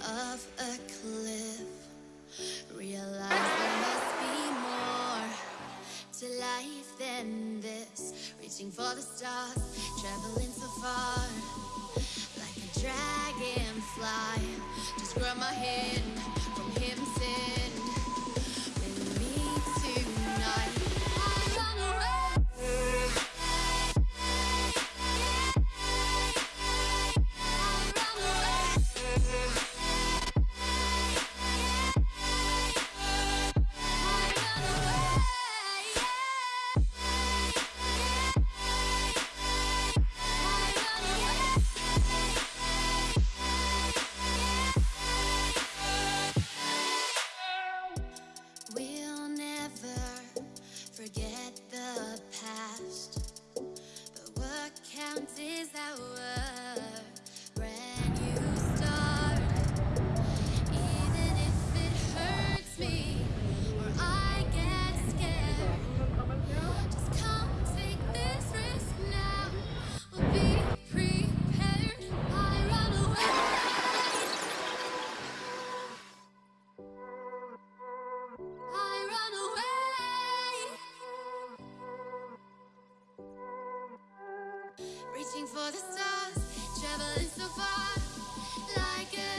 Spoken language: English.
of a cliff. Realize there must be more to life than this. Reaching for the stars, traveling so far. Like a dragonfly, just grab my hand past. reaching for the stars, traveling so far like a